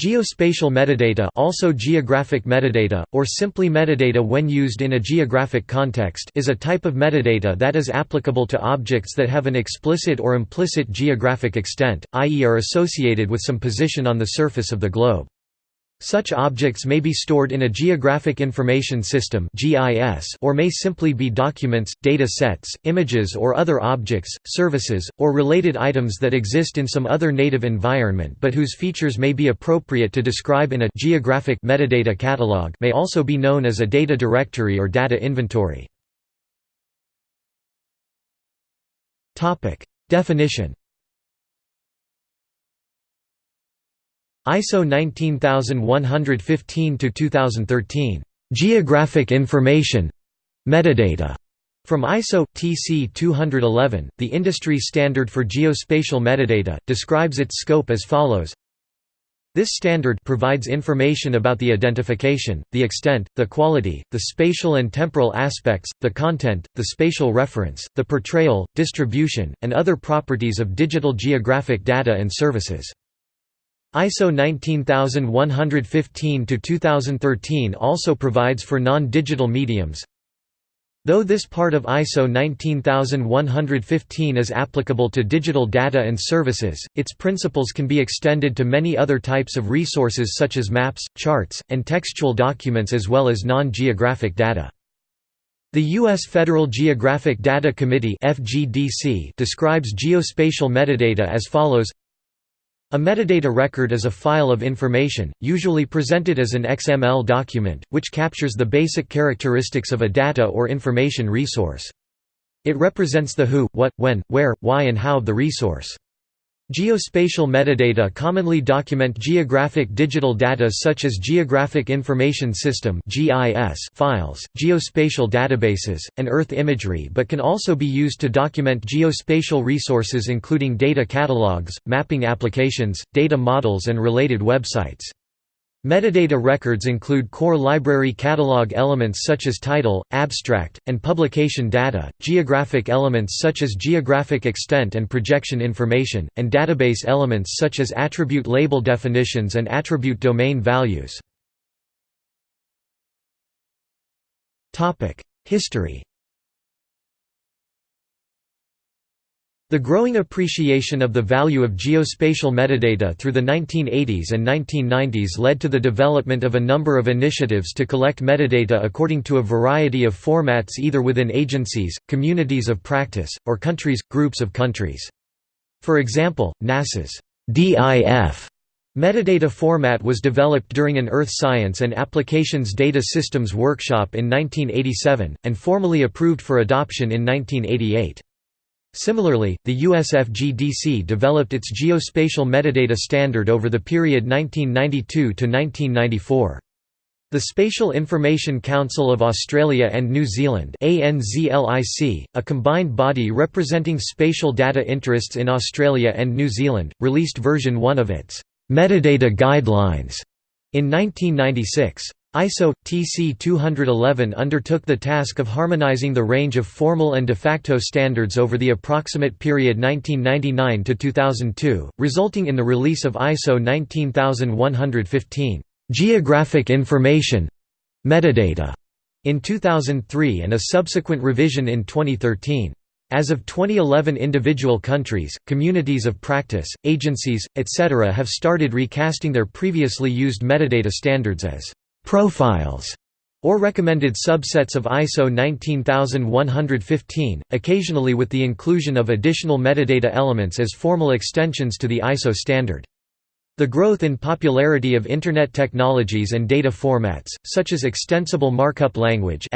Geospatial metadata also geographic metadata, or simply metadata when used in a geographic context is a type of metadata that is applicable to objects that have an explicit or implicit geographic extent, i.e. are associated with some position on the surface of the globe. Such objects may be stored in a Geographic Information System or may simply be documents, data sets, images or other objects, services, or related items that exist in some other native environment but whose features may be appropriate to describe in a geographic metadata catalog may also be known as a data directory or data inventory. Definition ISO 19115 to 2013 Geographic Information Metadata from ISO TC 211, the industry standard for geospatial metadata, describes its scope as follows. This standard provides information about the identification, the extent, the quality, the spatial and temporal aspects, the content, the spatial reference, the portrayal, distribution, and other properties of digital geographic data and services. ISO 19115-2013 also provides for non-digital mediums. Though this part of ISO 19115 is applicable to digital data and services, its principles can be extended to many other types of resources such as maps, charts, and textual documents as well as non-geographic data. The U.S. Federal Geographic Data Committee describes geospatial metadata as follows a metadata record is a file of information, usually presented as an XML document, which captures the basic characteristics of a data or information resource. It represents the who, what, when, where, why and how of the resource. Geospatial metadata commonly document geographic digital data such as Geographic Information System files, geospatial databases, and Earth imagery but can also be used to document geospatial resources including data catalogs, mapping applications, data models and related websites. Metadata records include core library catalog elements such as title, abstract, and publication data, geographic elements such as geographic extent and projection information, and database elements such as attribute label definitions and attribute domain values. History The growing appreciation of the value of geospatial metadata through the 1980s and 1990s led to the development of a number of initiatives to collect metadata according to a variety of formats either within agencies, communities of practice, or countries, groups of countries. For example, NASA's DIF metadata format was developed during an Earth Science and Applications Data Systems workshop in 1987, and formally approved for adoption in 1988. Similarly, the USFGDC developed its geospatial metadata standard over the period 1992 to 1994. The Spatial Information Council of Australia and New Zealand ANZLIC, a combined body representing spatial data interests in Australia and New Zealand, released version 1 of its «metadata guidelines» in 1996. ISO TC 211 undertook the task of harmonizing the range of formal and de facto standards over the approximate period 1999 to 2002, resulting in the release of ISO 19115 geographic information metadata in 2003 and a subsequent revision in 2013. As of 2011 individual countries, communities of practice, agencies, etc. have started recasting their previously used metadata standards as profiles or recommended subsets of ISO 19115, occasionally with the inclusion of additional metadata elements as formal extensions to the ISO standard. The growth in popularity of Internet technologies and data formats, such as Extensible Markup Language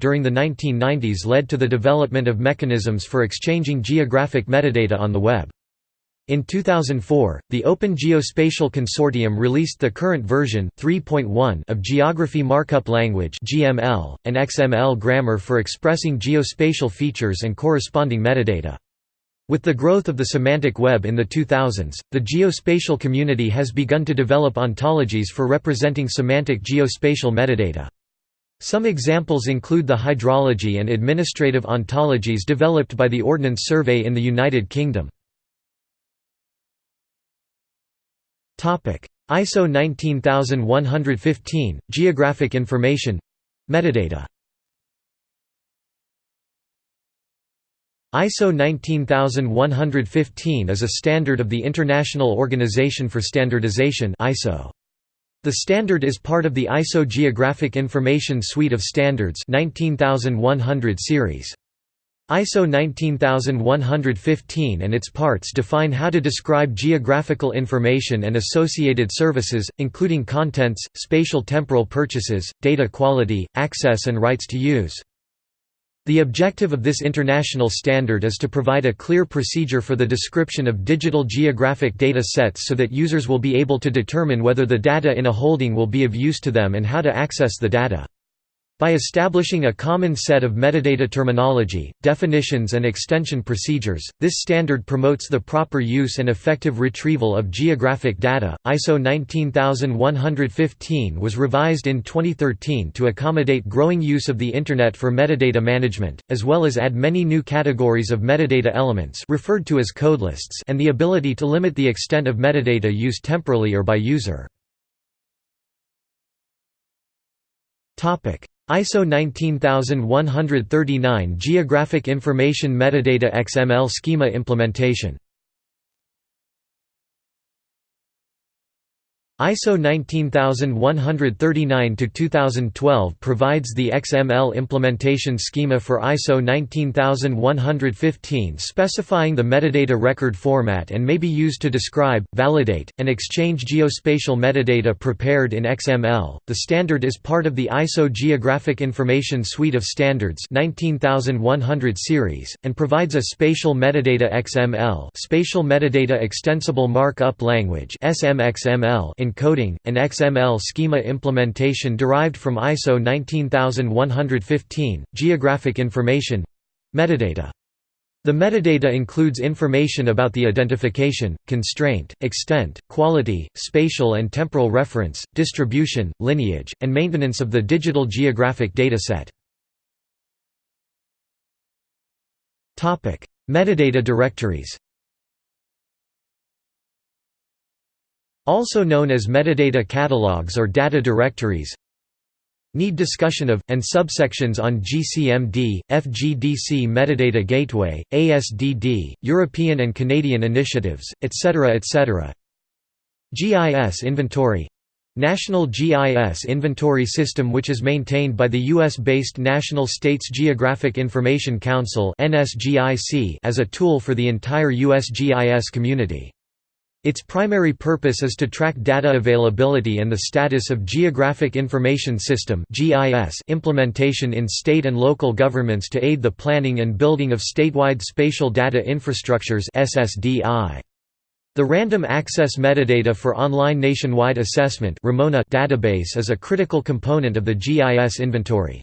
during the 1990s led to the development of mechanisms for exchanging geographic metadata on the web. In 2004, the Open Geospatial Consortium released the current version 3.1 of Geography Markup Language (GML) and XML grammar for expressing geospatial features and corresponding metadata. With the growth of the semantic web in the 2000s, the geospatial community has begun to develop ontologies for representing semantic geospatial metadata. Some examples include the hydrology and administrative ontologies developed by the Ordnance Survey in the United Kingdom. ISO 19115 – Geographic Information Metadata ISO 19115 is a standard of the International Organization for Standardization ISO. The standard is part of the ISO Geographic Information Suite of Standards 19100 series. ISO 19115 and its parts define how to describe geographical information and associated services, including contents, spatial temporal purchases, data quality, access and rights to use. The objective of this international standard is to provide a clear procedure for the description of digital geographic data sets so that users will be able to determine whether the data in a holding will be of use to them and how to access the data. By establishing a common set of metadata terminology, definitions and extension procedures, this standard promotes the proper use and effective retrieval of geographic data. ISO 19115 was revised in 2013 to accommodate growing use of the internet for metadata management, as well as add many new categories of metadata elements referred to as codelists and the ability to limit the extent of metadata used temporally or by user. Topic: ISO 19139 Geographic Information Metadata XML Schema Implementation ISO 19139-2012 provides the XML implementation schema for ISO 19115 specifying the metadata record format and may be used to describe, validate, and exchange geospatial metadata prepared in XML. The standard is part of the ISO Geographic Information Suite of Standards 19100 series and provides a spatial metadata XML, spatial metadata extensible markup language (SMXML) in encoding, an XML schema implementation derived from ISO 19115, geographic information metadata. The metadata includes information about the identification, constraint, extent, quality, spatial and temporal reference, distribution, lineage, and maintenance of the digital geographic dataset. Metadata directories Also known as metadata catalogs or data directories Need discussion of, and subsections on GCMD, FGDC Metadata Gateway, ASDD, European and Canadian initiatives, etc. etc. GIS Inventory National GIS Inventory System which is maintained by the US-based National States Geographic Information Council as a tool for the entire US GIS community. Its primary purpose is to track data availability and the status of Geographic Information System implementation in state and local governments to aid the planning and building of statewide spatial data infrastructures The Random Access Metadata for Online Nationwide Assessment database is a critical component of the GIS inventory.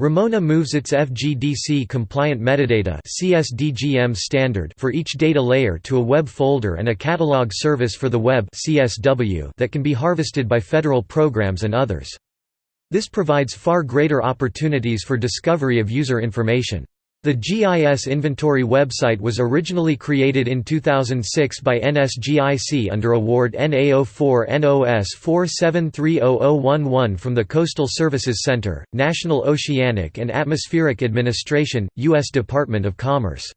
Ramona moves its FGDC-compliant metadata CSDGM standard for each data layer to a web folder and a catalog service for the web CSW that can be harvested by federal programs and others. This provides far greater opportunities for discovery of user information. The GIS Inventory website was originally created in 2006 by NSGIC under award NA04-NOS 47300011 from the Coastal Services Center, National Oceanic and Atmospheric Administration, U.S. Department of Commerce.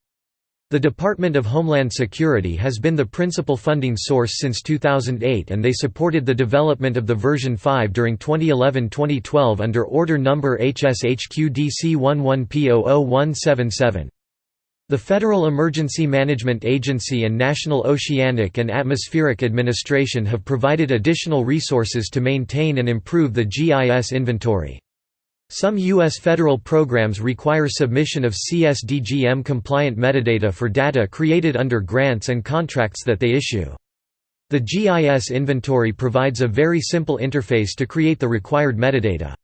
The Department of Homeland Security has been the principal funding source since 2008 and they supported the development of the version 5 during 2011-2012 under Order Number HSHQDC11P00177. The Federal Emergency Management Agency and National Oceanic and Atmospheric Administration have provided additional resources to maintain and improve the GIS inventory. Some U.S. federal programs require submission of CSDGM-compliant metadata for data created under grants and contracts that they issue. The GIS inventory provides a very simple interface to create the required metadata.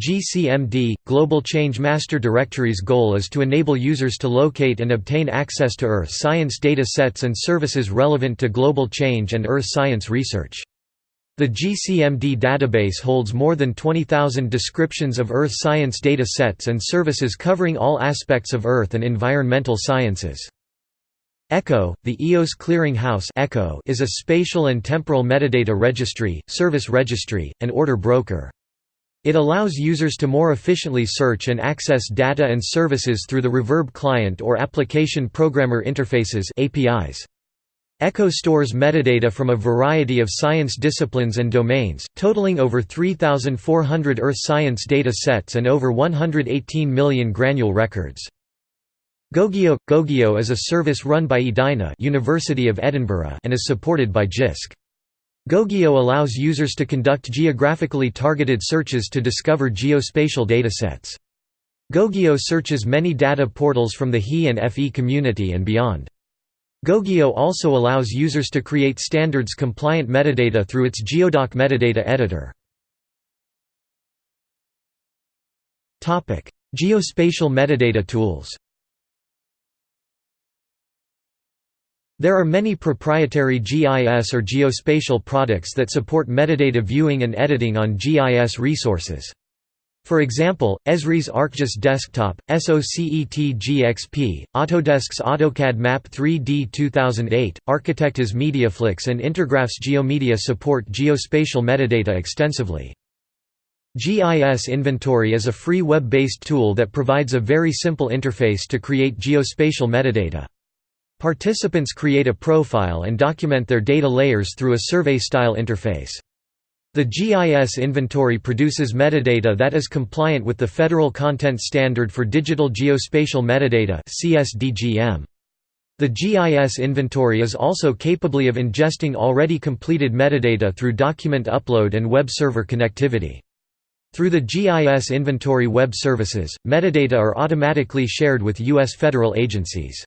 GCMD – Global Change Master Directory's goal is to enable users to locate and obtain access to Earth science data sets and services relevant to global change and Earth science research. The GCMD database holds more than 20,000 descriptions of Earth science data sets and services covering all aspects of Earth and environmental sciences. ECHO, the EOS Clearing House ECHO is a spatial and temporal metadata registry, service registry, and order broker. It allows users to more efficiently search and access data and services through the Reverb client or application programmer interfaces APIs. ECHO stores metadata from a variety of science disciplines and domains, totaling over 3,400 earth science data sets and over 118 million granule records. GoGeo – GoGeo is a service run by Edina University of Edinburgh and is supported by JISC. GoGeo allows users to conduct geographically targeted searches to discover geospatial datasets. GoGeo searches many data portals from the HE and FE community and beyond. GoGeo also allows users to create standards-compliant metadata through its Geodoc metadata editor. Geospatial metadata tools There are many proprietary GIS or geospatial products that support metadata viewing and editing on GIS resources. For example, Esri's ArcGIS Desktop, SOCET GXP, Autodesk's AutoCAD Map 3D 2008, Arcitecta's Mediaflux and Intergraph's GeoMedia support geospatial metadata extensively. GIS Inventory is a free web-based tool that provides a very simple interface to create geospatial metadata. Participants create a profile and document their data layers through a survey-style interface. The GIS inventory produces metadata that is compliant with the Federal Content Standard for Digital Geospatial Metadata The GIS inventory is also capable of ingesting already completed metadata through document upload and web server connectivity. Through the GIS inventory web services, metadata are automatically shared with U.S. federal agencies.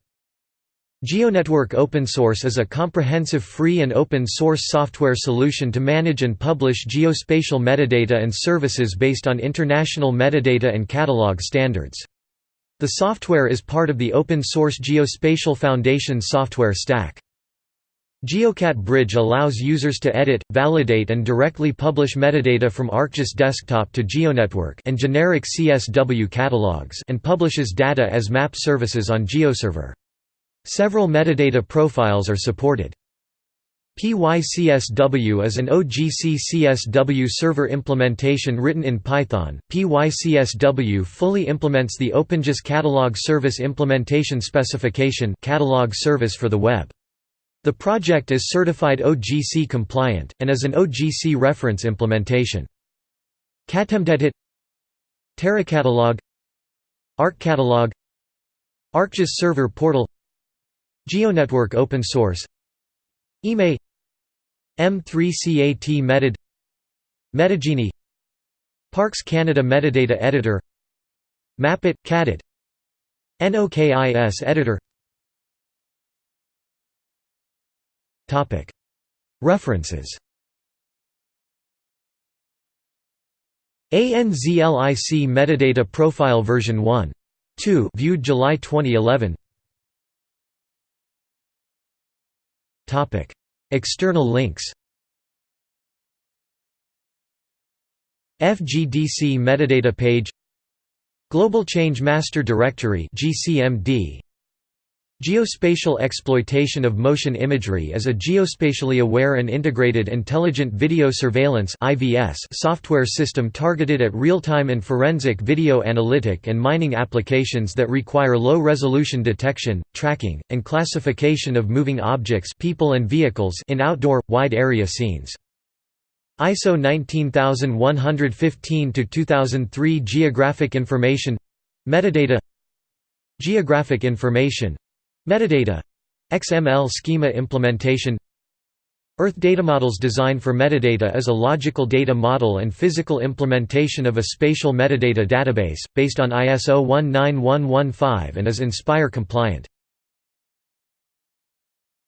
GeoNetwork Open Source is a comprehensive free and open source software solution to manage and publish geospatial metadata and services based on international metadata and catalog standards. The software is part of the open source Geospatial Foundation software stack. GeoCat Bridge allows users to edit, validate and directly publish metadata from ArcGIS Desktop to GeoNetwork and generic CSW catalogs and publishes data as map services on GeoServer. Several metadata profiles are supported. PyCSW is an OGC CSW server implementation written in Python. PyCSW fully implements the OpenGIS Catalog Service Implementation Specification catalog service for the web. The project is certified OGC compliant, and is an OGC reference implementation. CatMDEdit TerraCatalog ArcCatalog ArcGIS Server Portal GeoNetwork open source. IME M3CAT Metad. Metagenie. Parks Canada Metadata Editor. Mapit – CADIT NOKIS Editor. References. ANZLIC Metadata Profile version 1. 2 viewed July 2011 External links FGDC metadata page Global Change Master Directory GCMD Geospatial exploitation of motion imagery is a geospatially aware and integrated intelligent video surveillance software system targeted at real-time and forensic video analytic and mining applications that require low-resolution detection, tracking, and classification of moving objects people and vehicles in outdoor, wide-area scenes. ISO 19115-2003 Geographic information Metadata Geographic information Metadata XML schema implementation Earth datamodels design for metadata is a logical data model and physical implementation of a spatial metadata database, based on ISO 19115 and is INSPIRE compliant.